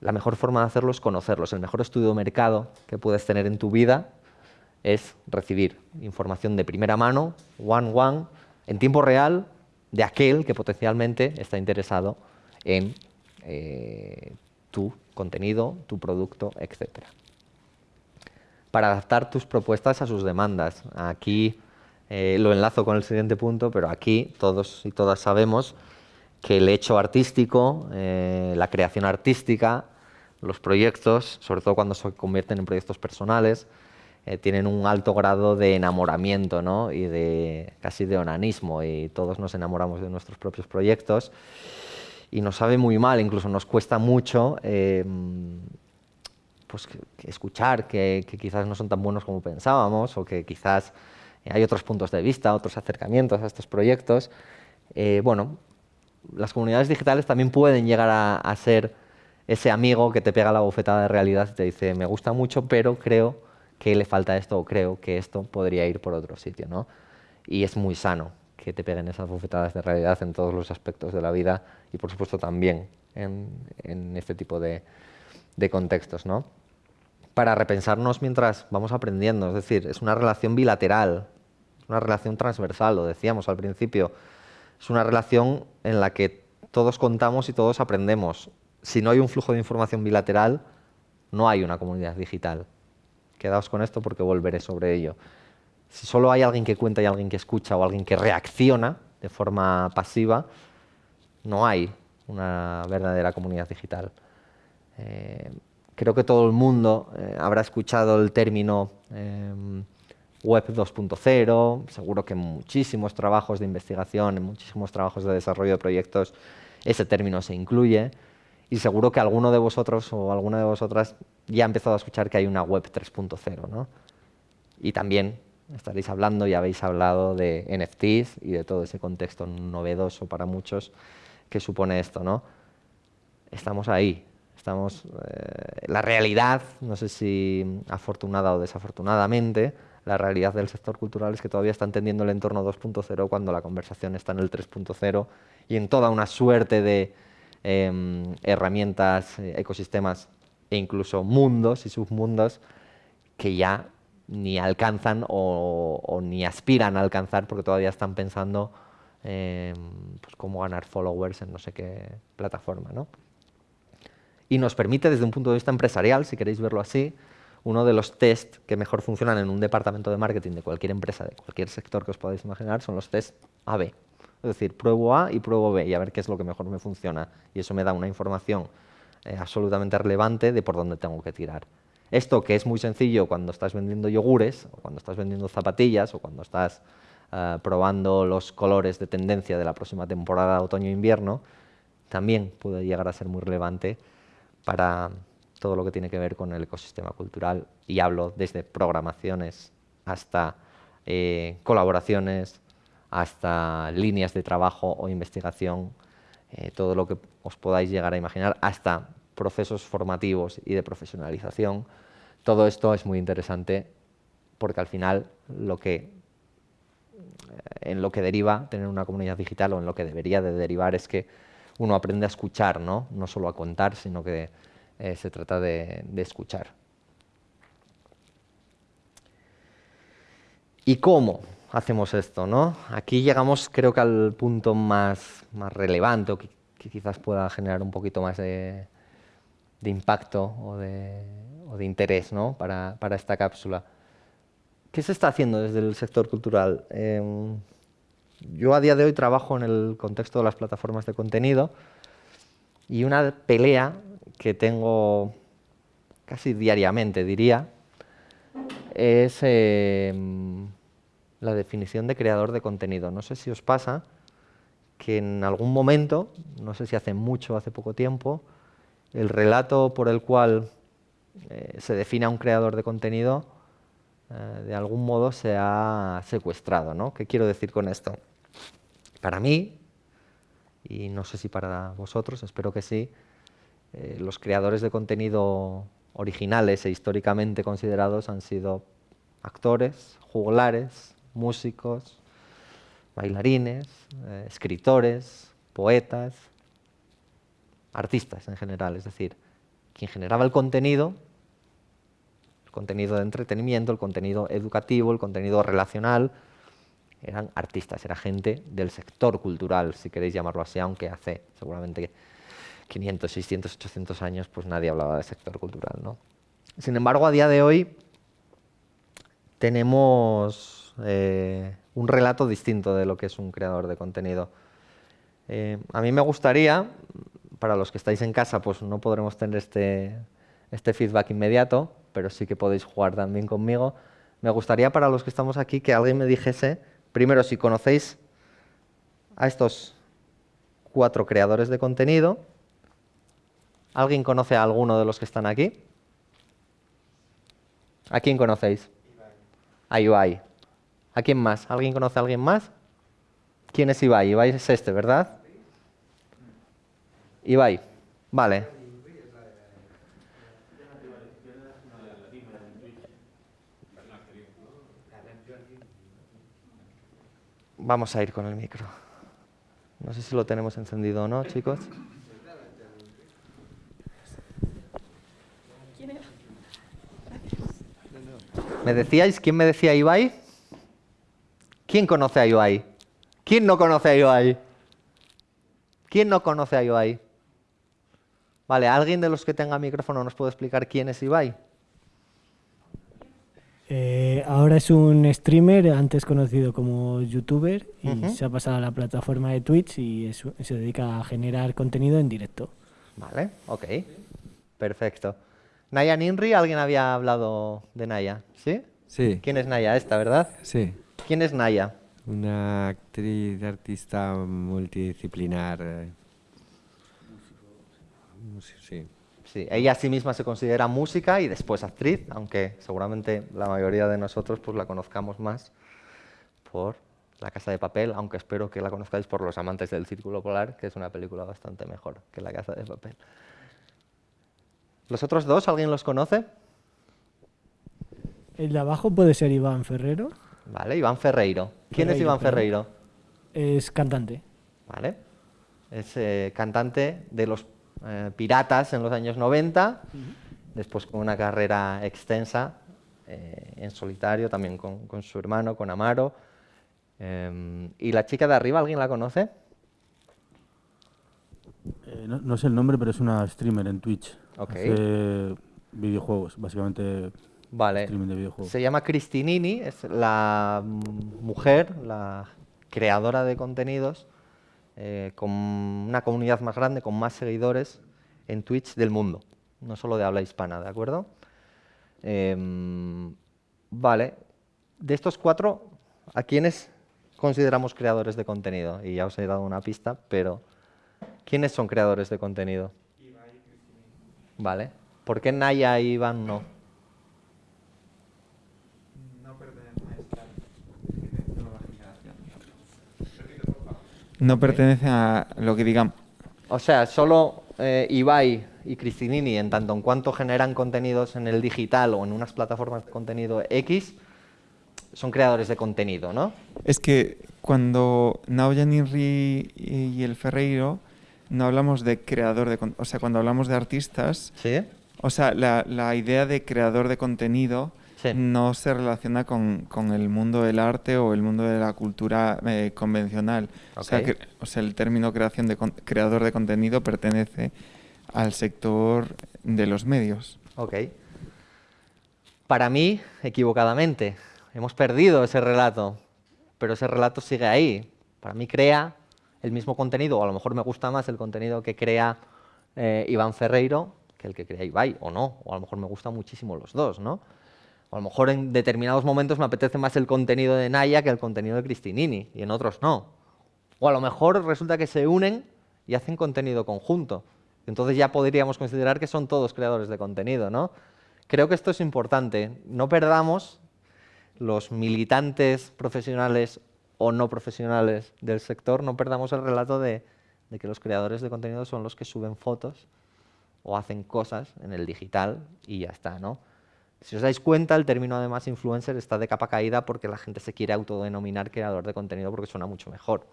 La mejor forma de hacerlo es conocerlos. El mejor estudio de mercado que puedes tener en tu vida es recibir información de primera mano, one-one, en tiempo real, de aquel que potencialmente está interesado en eh, tu contenido, tu producto, etc. Para adaptar tus propuestas a sus demandas. Aquí eh, lo enlazo con el siguiente punto, pero aquí todos y todas sabemos que el hecho artístico, eh, la creación artística, los proyectos, sobre todo cuando se convierten en proyectos personales, eh, tienen un alto grado de enamoramiento ¿no? y de casi de onanismo y todos nos enamoramos de nuestros propios proyectos y nos sabe muy mal, incluso nos cuesta mucho em, pues, escuchar que, quizás no son tan buenos como pensábamos o que quizás hay otros puntos de vista, otros acercamientos a estos proyectos. Eh, bueno, las comunidades digitales también pueden llegar a, a ser ese amigo que te pega la bofetada de realidad y te dice, me gusta mucho, pero creo que le falta esto o creo que esto podría ir por otro sitio. ¿no? Y es muy sano que te peguen esas bofetadas de realidad en todos los aspectos de la vida y por supuesto también en, este tipo de, contextos. ¿no? Para repensarnos mientras vamos aprendiendo, es decir, es una relación bilateral, una relación transversal, lo decíamos al principio, es una relación en la que todos contamos y todos aprendemos. Si no hay un flujo de información bilateral, no hay una comunidad digital. Quedaos con esto porque volveré sobre ello. si solo hay alguien que cuenta y alguien que escucha o alguien que reacciona de forma pasiva, no hay una verdadera comunidad digital. Eh, creo que todo el mundo eh, habrá escuchado el término em, Web 2.0, seguro que en muchísimos trabajos de investigación, en muchísimos trabajos de desarrollo de proyectos, ese término se incluye y seguro que alguno de vosotros o alguna de vosotras ya ha empezado a escuchar que hay una Web 3.0. ¿no? Y también estaréis hablando y habéis hablado de NFTs y de todo ese contexto novedoso para muchos que supone esto. ¿no? Estamos ahí, estamos, eh, la realidad, no sé si afortunada o desafortunadamente, la realidad del sector cultural es que todavía está entendiendo el entorno 2.0 cuando la conversación está en el 3.0 y en toda una suerte de em, herramientas, eh, ecosistemas e incluso mundos y submundos que ya ni alcanzan o, ni aspiran a alcanzar porque todavía están pensando eh, pues, cómo ganar followers en no sé qué plataforma. ¿no? Y nos permite, desde un punto de vista empresarial, si queréis verlo así, uno de los test que mejor funcionan en un departamento de marketing de cualquier empresa, de cualquier sector que os podáis imaginar, son los test A-B. Es decir, pruebo A y pruebo B y a ver qué es lo que mejor me funciona. Y eso me da una información eh, absolutamente relevante de por dónde tengo que tirar. Esto que es muy sencillo cuando estás vendiendo yogures, o cuando estás vendiendo zapatillas, o cuando estás eh, probando los colores de tendencia de la próxima temporada otoño-invierno, también puede llegar a ser muy relevante para todo lo que tiene que ver con el ecosistema cultural. Y hablo desde programaciones hasta eh, colaboraciones, hasta líneas de trabajo o investigación, eh, todo lo que os podáis llegar a imaginar, hasta procesos formativos y de profesionalización. Todo esto es muy interesante porque al final lo que, eh, en lo que deriva tener una comunidad digital o en lo que debería de derivar es que uno aprende a escuchar, no, no solo a contar, sino que eh, se trata de, escuchar. ¿Y cómo hacemos esto? ¿no? Aquí llegamos creo que al punto más, más relevante o que, quizás pueda generar un poquito más de, impacto o de, o de interés ¿no? para, para, esta cápsula. ¿Qué se está haciendo desde el sector cultural? Em, yo a día de hoy trabajo en el contexto de las plataformas de contenido y una pelea que tengo casi diariamente, diría, es em, la definición de creador de contenido. No sé si os pasa que en algún momento, no sé si hace mucho o hace poco tiempo, el relato por el cual eh, se define a un creador de contenido eh, de algún modo se ha secuestrado. ¿no? ¿Qué quiero decir con esto? Para mí, y no sé si para vosotros, espero que sí, eh, los creadores de contenido originales e históricamente considerados han sido actores, juglares, músicos, bailarines, eh, escritores, poetas, artistas en general, es decir, quien generaba el contenido, el contenido de entretenimiento, el contenido educativo, el contenido relacional, eran artistas, era gente del sector cultural, si queréis llamarlo así, aunque hace seguramente 500, 600, 800 años, pues nadie hablaba del sector cultural. ¿no? Sin embargo, a día de hoy tenemos eh, un relato distinto de lo que es un creador de contenido. Eh, a mí me gustaría, para los que estáis en casa, pues no podremos tener este, este feedback inmediato, pero sí que podéis jugar también conmigo. Me gustaría para los que estamos aquí que alguien me dijese, primero, si conocéis a estos cuatro creadores de contenido, ¿Alguien conoce a alguno de los que están aquí? ¿A quién conocéis? A Ibai. ¿A quién más? ¿Alguien conoce a alguien más? ¿Quién es Ibai? Ibai es este, ¿verdad? Ibai. Vale. Vamos a ir con el micro. No sé si lo tenemos encendido o no, chicos. ¿Me decíais quién me decía Ibai? ¿Quién conoce a Ibai? ¿Quién no conoce a Ibai? ¿Quién no conoce a Ibai? Vale, ¿alguien de los que tenga micrófono nos puede explicar quién es Ibai? Eh, ahora es un streamer, antes conocido como youtuber, y se ha pasado a la plataforma de Twitch y se dedica a generar contenido en directo. Vale, ok. Perfecto. Naya Ninri, ¿alguien había hablado de Naya? ¿Sí? Sí. ¿Quién es Naya esta, verdad? Sí. ¿Quién es Naya? Una actriz, artista multidisciplinar. Eh. Sí. Sí, ella a sí misma se considera música y después actriz, aunque seguramente la mayoría de nosotros pues la conozcamos más por La Casa de Papel, aunque espero que la conozcáis por Los Amantes del Círculo Polar, que es una película bastante mejor que La Casa de Papel. ¿Los otros dos, alguien los conoce? El de abajo puede ser Iván Ferrero. Vale, Iván Ferreiro. ¿Quién es Iván Ferreiro? Es cantante. Vale. Es eh, cantante de los eh, Piratas en los años 90, después con una carrera extensa eh, en solitario, también con, su hermano, con Amaro. ¿Y la chica de arriba, alguien la conoce? no, no, sé el nombre, pero es una streamer en Twitch. Hace videojuegos, básicamente Vale. Se llama Cristinini, es la mujer, la creadora de contenidos, eh, con una comunidad más grande, con más seguidores en Twitch del mundo, no solo de habla hispana, ¿de acuerdo? Em, vale. De estos cuatro, ¿a quiénes consideramos creadores de contenido? Y ya os he dado una pista, pero ¿quiénes son creadores de contenido? Vale. ¿Por qué Naya y Iván no? No pertenece a lo que digamos. O sea, solo eh, Ibai y Cristinini, en tanto en cuanto generan contenidos en el digital o en unas plataformas de contenido X, son creadores de contenido, ¿no? Es que cuando Naoya Ninri y el Ferreiro no hablamos de creador de o sea, cuando hablamos de artistas, ¿Sí? o sea, la, la idea de creador de contenido no se relaciona con, el mundo del arte o el mundo de la cultura eh, convencional. O, sea, el término creación de creador de contenido pertenece al sector de los medios. Ok. Para mí, equivocadamente, hemos perdido ese relato, pero ese relato sigue ahí. Para mí crea el mismo contenido, o a lo mejor me gusta más el contenido que crea eh, Iván Ferreiro que el que crea Ibai, o no, o a lo mejor me gustan muchísimo los dos, ¿no? O a lo mejor en determinados momentos me apetece más el contenido de Naya que el contenido de Cristinini, y en otros no. O a lo mejor resulta que se unen y hacen contenido conjunto. Entonces ya podríamos considerar que son todos creadores de contenido, ¿no? Creo que esto es importante. No perdamos los militantes profesionales o no profesionales del sector, no perdamos el relato de, de que los creadores de contenido son los que suben fotos o hacen cosas en el digital y ya está, ¿no? Si os dais cuenta, el término además influencer está de capa caída porque la gente se quiere autodenominar creador de contenido porque suena mucho mejor.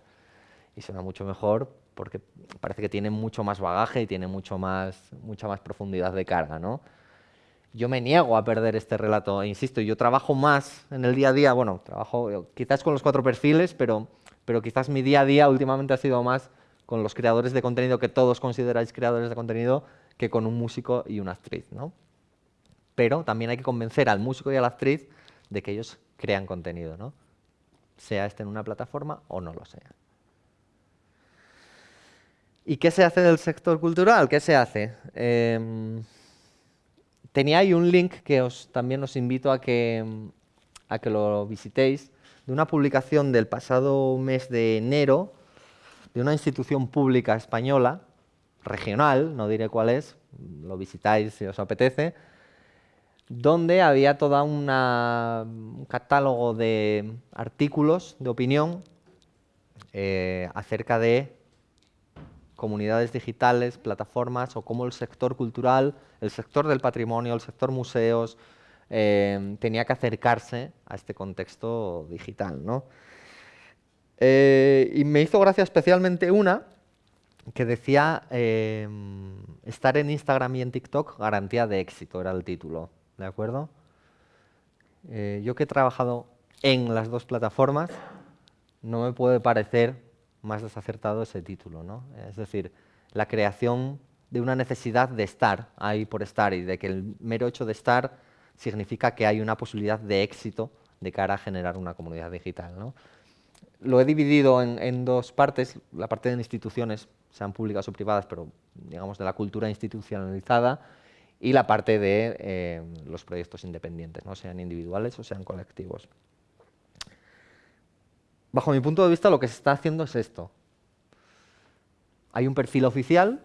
Y suena mucho mejor porque parece que tiene mucho más bagaje y tiene mucho más, mucha más profundidad de carga, ¿no? Yo me niego a perder este relato, e insisto, yo trabajo más en el día a día, bueno, trabajo quizás con los cuatro perfiles, pero, pero quizás mi día a día últimamente ha sido más con los creadores de contenido que todos consideráis creadores de contenido que con un músico y una actriz, ¿no? Pero también hay que convencer al músico y a la actriz de que ellos crean contenido, ¿no? sea este en una plataforma o no lo sea. ¿Y qué se hace del sector cultural? ¿Qué se hace? Em, tenía ahí un link que os, también os invito a que, a que lo visitéis, de una publicación del pasado mes de enero de una institución pública española, regional, no diré cuál es, lo visitáis si os apetece, donde había todo un catálogo de artículos de opinión eh, acerca de comunidades digitales, plataformas o cómo el sector cultural, el sector del patrimonio, el sector museos, eh, tenía que acercarse a este contexto digital. Eh, y me hizo gracia especialmente una que decía estar en Instagram y en TikTok garantía de éxito, era el título. ¿De acuerdo? Eh, yo que he trabajado en las dos plataformas, no me puede parecer más desacertado ese título, ¿no? Es decir, la creación de una necesidad de estar ahí por estar y de que el mero hecho de estar significa que hay una posibilidad de éxito de cara a generar una comunidad digital. ¿no? Lo he dividido en, dos partes, la parte de instituciones, sean públicas o privadas, pero digamos de la cultura institucionalizada, y la parte de eh, los proyectos independientes, ¿no? sean individuales o sean colectivos. Bajo mi punto de vista, lo que se está haciendo es esto. Hay un perfil oficial,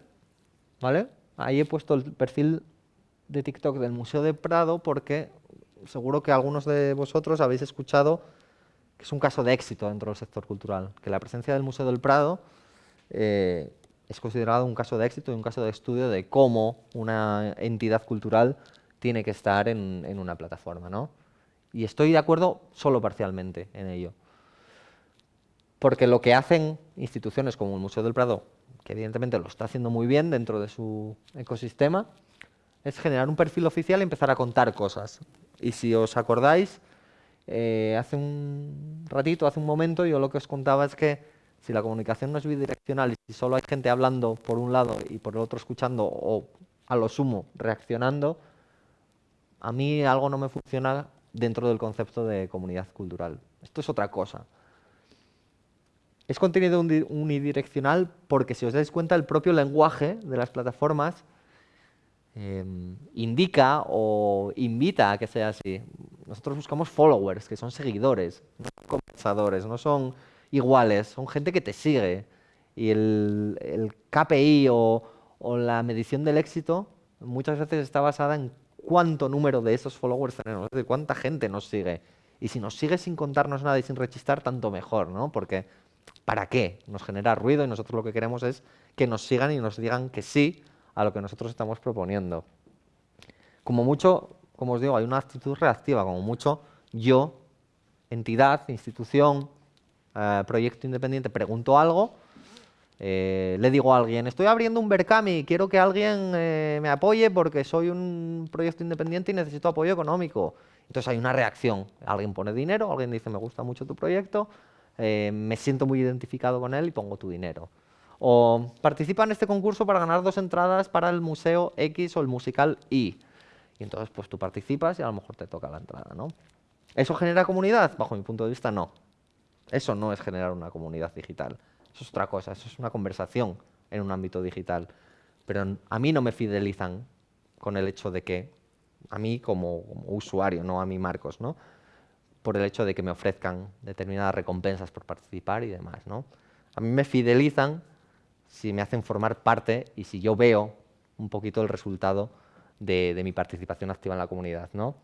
¿vale? Ahí he puesto el perfil de TikTok del Museo de Prado porque seguro que algunos de vosotros habéis escuchado que es un caso de éxito dentro del sector cultural, que la presencia del Museo del Prado eh, es considerado un caso de éxito y un caso de estudio de cómo una entidad cultural tiene que estar en, una plataforma. ¿no? Y estoy de acuerdo solo parcialmente en ello. Porque lo que hacen instituciones como el Museo del Prado, que evidentemente lo está haciendo muy bien dentro de su ecosistema, es generar un perfil oficial y empezar a contar cosas. Y si os acordáis, eh, hace un ratito, hace un momento, yo lo que os contaba es que si la comunicación no es bidireccional y si solo hay gente hablando por un lado y por el otro escuchando o a lo sumo reaccionando, a mí algo no me funciona dentro del concepto de comunidad cultural. Esto es otra cosa. Es contenido unidireccional porque si os dais cuenta el propio lenguaje de las plataformas em, indica o invita a que sea así. Nosotros buscamos followers, que son seguidores, no son conversadores, no son iguales, son gente que te sigue. Y el, KPI o, o, la medición del éxito muchas veces está basada en cuánto número de esos followers tenemos, es decir, cuánta gente nos sigue. Y si nos sigue sin contarnos nada y sin rechistar, tanto mejor, ¿no? Porque ¿Para qué? Nos genera ruido y nosotros lo que queremos es que nos sigan y nos digan que sí a lo que nosotros estamos proponiendo. Como mucho, como os digo, hay una actitud reactiva, como mucho yo, entidad, institución, proyecto independiente, pregunto algo, eh, le digo a alguien, estoy abriendo un Berkami, quiero que alguien eh, me apoye porque soy un proyecto independiente y necesito apoyo económico. Entonces hay una reacción, alguien pone dinero, alguien dice, me gusta mucho tu proyecto, eh, me siento muy identificado con él y pongo tu dinero. O participa en este concurso para ganar dos entradas para el museo X o el musical Y. Y entonces pues tú participas y a lo mejor te toca la entrada, ¿no? ¿Eso genera comunidad? Bajo mi punto de vista, no. Eso no es generar una comunidad digital. Eso es otra cosa, eso es una conversación en un ámbito digital. Pero a mí no me fidelizan con el hecho de que, a mí como, usuario, no a mí Marcos, ¿no? por el hecho de que me ofrezcan determinadas recompensas por participar y demás. ¿no? A mí me fidelizan si me hacen formar parte y si yo veo un poquito el resultado de, mi participación activa en la comunidad. ¿no?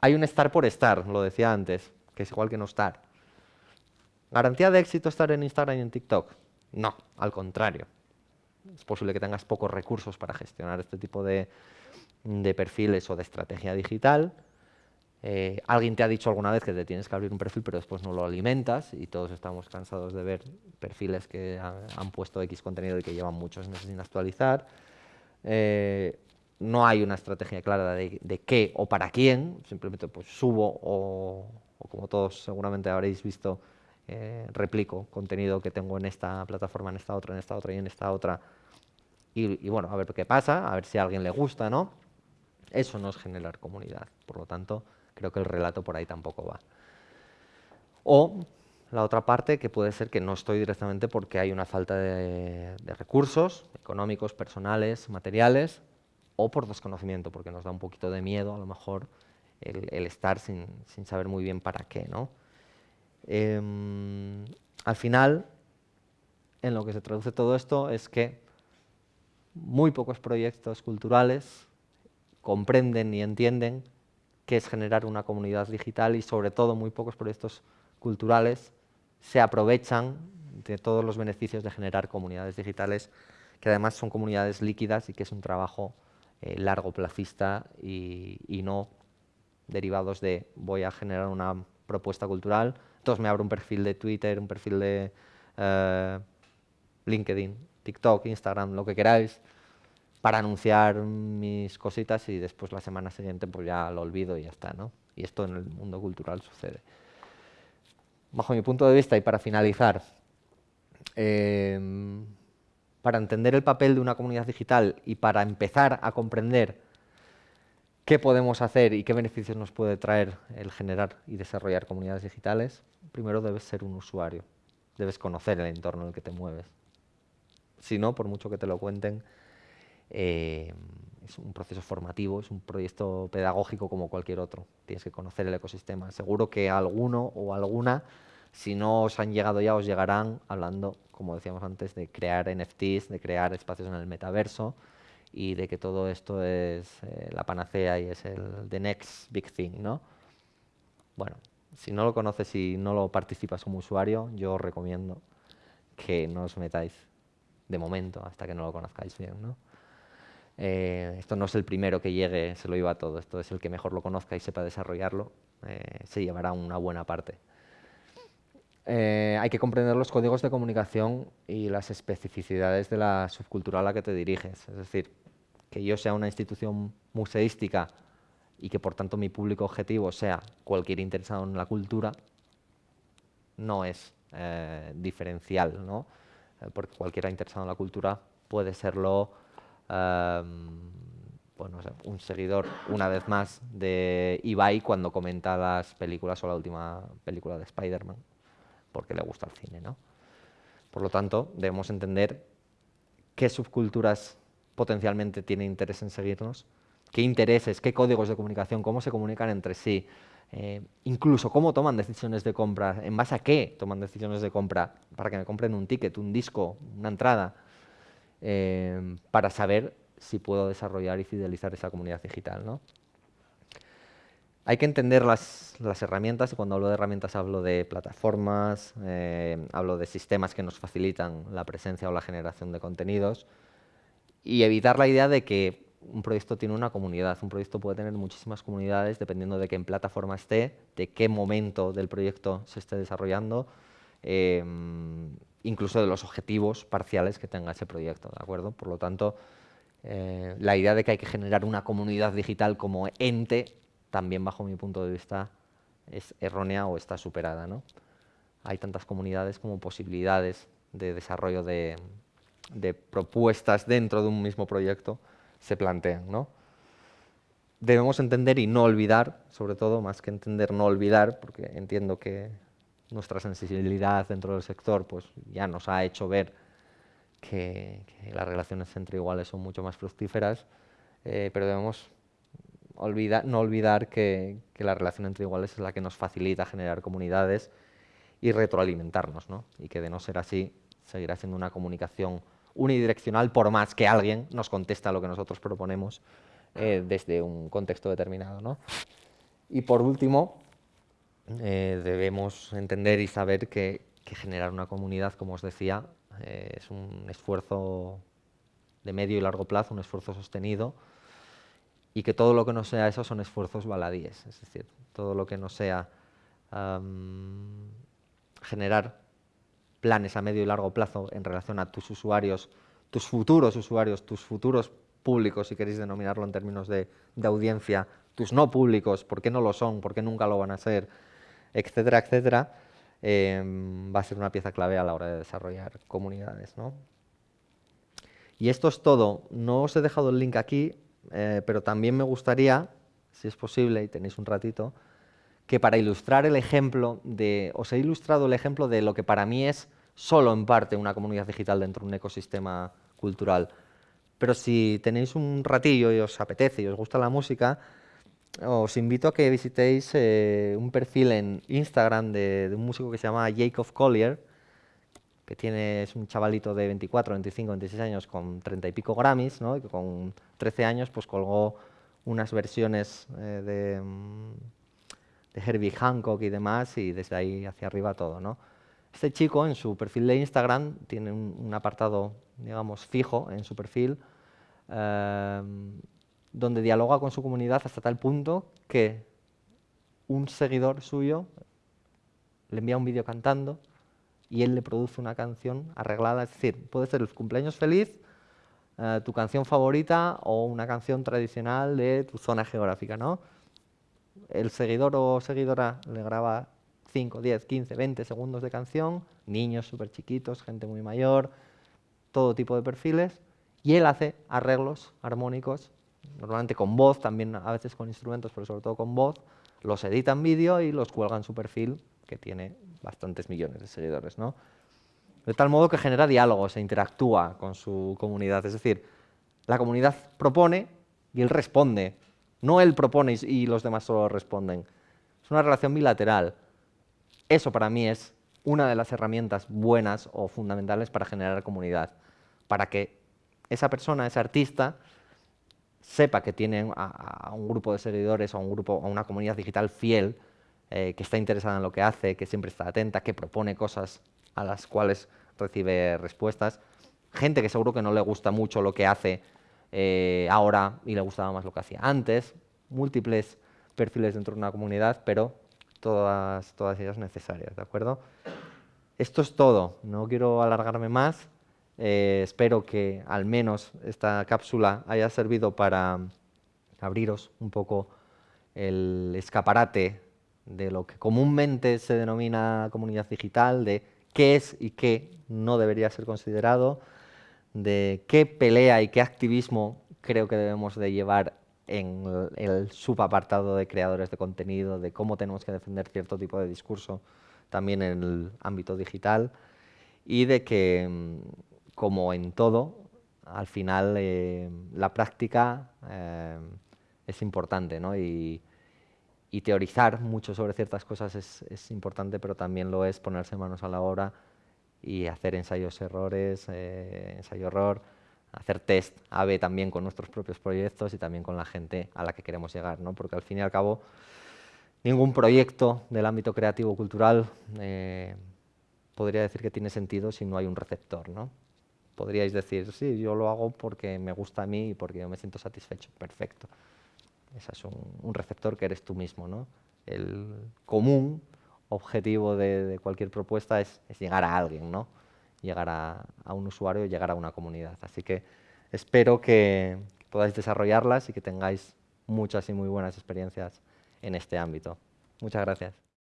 Hay un estar por estar, lo decía antes, que es igual que no estar. ¿Garantía de éxito estar en Instagram y en TikTok? No, al contrario. Es posible que tengas pocos recursos para gestionar este tipo de perfiles o de estrategia digital, eh, alguien te ha dicho alguna vez que te tienes que abrir un perfil, pero después no lo alimentas y todos estamos cansados de ver perfiles que han, puesto X contenido y que llevan muchos meses sin actualizar. Eh, no hay una estrategia clara de, qué o para quién, simplemente pues subo o, como todos seguramente habréis visto, eh, replico contenido que tengo en esta plataforma, en esta otra, en esta otra y en esta otra. Y, bueno, a ver qué pasa, a ver si a alguien le gusta, ¿no? Eso no es generar comunidad, por lo tanto, creo que el relato por ahí tampoco va. O la otra parte que puede ser que no estoy directamente porque hay una falta de, recursos económicos, personales, materiales, o por desconocimiento, porque nos da un poquito de miedo a lo mejor el, estar sin, saber muy bien para qué. ¿no? Em, al final, en lo que se traduce todo esto es que muy pocos proyectos culturales comprenden y entienden que es generar una comunidad digital y sobre todo muy pocos proyectos culturales se aprovechan de todos los beneficios de generar comunidades digitales que además son comunidades líquidas y que es un trabajo eh, largo plazista y, no derivados de voy a generar una propuesta cultural, entonces me abro un perfil de Twitter, un perfil de eh, LinkedIn, TikTok, Instagram, lo que queráis, para anunciar mis cositas y después la semana siguiente pues ya lo olvido y ya está, ¿no? Y esto en el mundo cultural sucede. Bajo mi punto de vista y para finalizar, em, para entender el papel de una comunidad digital y para empezar a comprender ¿Qué podemos hacer y qué beneficios nos puede traer el generar y desarrollar comunidades digitales? Primero debes ser un usuario, debes conocer el entorno en el que te mueves. Si no, por mucho que te lo cuenten, eh, es un proceso formativo, es un proyecto pedagógico como cualquier otro. Tienes que conocer el ecosistema. Seguro que alguno o alguna, si no os han llegado ya, os llegarán hablando, como decíamos antes, de crear NFTs, de crear espacios en el metaverso y de que todo esto es eh, la panacea y es el the next big thing, ¿no? Bueno, si no lo conoces y no lo participas como usuario, yo os recomiendo que no os metáis de momento hasta que no lo conozcáis bien, ¿no? Eh, esto no es el primero que llegue, se lo iba todo, esto es el que mejor lo conozca y sepa desarrollarlo, eh, se llevará una buena parte. Eh, hay que comprender los códigos de comunicación y las especificidades de la subcultura a la que te diriges. Es decir, que yo sea una institución museística y que por tanto mi público objetivo sea cualquier interesado en la cultura, no es diferencial, ¿no? porque cualquiera interesado en la cultura puede serlo bueno, un seguidor, una vez más, de Ibai cuando comenta las películas o la última película de Spider-Man, porque le gusta el cine, ¿no? Por lo tanto, debemos entender qué subculturas potencialmente tienen interés en seguirnos, qué intereses, qué códigos de comunicación, cómo se comunican entre sí, eh, incluso cómo toman decisiones de compra, en base a qué toman decisiones de compra, para que me compren un ticket, un disco, una entrada, Em, para saber si puedo desarrollar y fidelizar esa comunidad digital. ¿no? Hay que entender las, herramientas, y cuando hablo de herramientas hablo de plataformas, eh, hablo de sistemas que nos facilitan la presencia o la generación de contenidos, y evitar la idea de que un proyecto tiene una comunidad. Un proyecto puede tener muchísimas comunidades dependiendo de qué plataforma esté, de qué momento del proyecto se esté desarrollando, em, incluso de los objetivos parciales que tenga ese proyecto, ¿de acuerdo? Por lo tanto, eh, la idea de que hay que generar una comunidad digital como ente, también bajo mi punto de vista, es errónea o está superada, ¿no? Hay tantas comunidades como posibilidades de desarrollo de, propuestas dentro de un mismo proyecto se plantean, ¿no? Debemos entender y no olvidar, sobre todo, más que entender, no olvidar, porque entiendo que nuestra sensibilidad dentro del sector pues ya nos ha hecho ver que, las relaciones entre iguales son mucho más fructíferas, eh, pero debemos no olvidar que, la relación entre iguales es la que nos facilita generar comunidades y retroalimentarnos, ¿no? y que de no ser así seguirá siendo una comunicación unidireccional por más que alguien nos conteste a lo que nosotros proponemos eh, desde un contexto determinado. ¿no? Y por último, eh, debemos entender y saber que, generar una comunidad, como os decía, eh, es un esfuerzo de medio y largo plazo, un esfuerzo sostenido, y que todo lo que no sea eso son esfuerzos baladíes, es decir, todo lo que no sea generar planes a medio y largo plazo en relación a tus usuarios, tus futuros usuarios, tus futuros públicos, si queréis denominarlo en términos de, audiencia, tus no públicos, ¿por qué no lo son? ¿Por qué nunca lo van a ser? etcétera, etcétera, em, va a ser una pieza clave a la hora de desarrollar comunidades. ¿no? Y esto es todo. No os he dejado el link aquí, eh, pero también me gustaría, si es posible y tenéis un ratito, que para ilustrar el ejemplo de, os he ilustrado el ejemplo de lo que para mí es solo en parte una comunidad digital dentro de un ecosistema cultural. Pero si tenéis un ratillo y os apetece y os gusta la música, os invito a que visitéis eh, un perfil en Instagram de, un músico que se llama Jacob Collier, que tiene, un chavalito de 24, 25, 26 años con 30 y pico Grammys, ¿no? y que con 13 años pues colgó unas versiones eh, de, mm, de, Herbie Hancock y demás, y desde ahí hacia arriba todo. ¿no? Este chico en su perfil de Instagram tiene un, apartado, digamos, fijo en su perfil, eh, donde dialoga con su comunidad hasta tal punto que un seguidor suyo le envía un vídeo cantando y él le produce una canción arreglada, es decir, puede ser el cumpleaños feliz, eh, tu canción favorita o una canción tradicional de tu zona geográfica, ¿no? El seguidor o seguidora le graba 5, 10, 15, 20 segundos de canción, niños súper chiquitos, gente muy mayor, todo tipo de perfiles, y él hace arreglos armónicos normalmente con voz, también a veces con instrumentos, pero sobre todo con voz, los edita en vídeo y los cuelga en su perfil, que tiene bastantes millones de seguidores. De tal modo que genera diálogo, se interactúa con su comunidad. Es decir, la comunidad propone y él responde. No él propone y los demás solo responden. Es una relación bilateral. Eso para mí es una de las herramientas buenas o fundamentales para generar comunidad. Para que esa persona, ese artista, sepa que tiene a, un grupo de seguidores o a, un grupo, a una comunidad digital fiel, eh, que está interesada en lo que hace, que siempre está atenta, que propone cosas a las cuales recibe respuestas. Gente que seguro que no le gusta mucho lo que hace eh, ahora y le gustaba más lo que hacía antes. Múltiples perfiles dentro de una comunidad, pero todas, todas ellas necesarias, ¿de acuerdo? Esto es todo, no quiero alargarme más. Eh, espero que al menos esta cápsula haya servido para abriros un poco el escaparate de lo que comúnmente se denomina comunidad digital, de qué es y qué no debería ser considerado, de qué pelea y qué activismo creo que debemos de llevar en el subapartado de creadores de contenido, de cómo tenemos que defender cierto tipo de discurso también en el ámbito digital y de que mm, como en todo, al final eh, la práctica eh, es importante, ¿no? Teorizar mucho sobre ciertas cosas es, importante, pero también lo es ponerse manos a la obra y hacer ensayos-errores, eh, ensayo-error, hacer test A-B también con nuestros propios proyectos y también con la gente a la que queremos llegar, ¿no? Porque al fin y al cabo, ningún proyecto del ámbito creativo-cultural podría decir que tiene sentido si no hay un receptor, ¿no? podríais decir, sí, yo lo hago porque me gusta a mí y porque yo me siento satisfecho. Perfecto. Es un, receptor que eres tú mismo. ¿no? El común objetivo de, cualquier propuesta es, llegar a alguien, ¿no? llegar a, un usuario, llegar a una comunidad. Así que espero que podáis desarrollarlas y que tengáis muchas y muy buenas experiencias en este ámbito. Muchas gracias.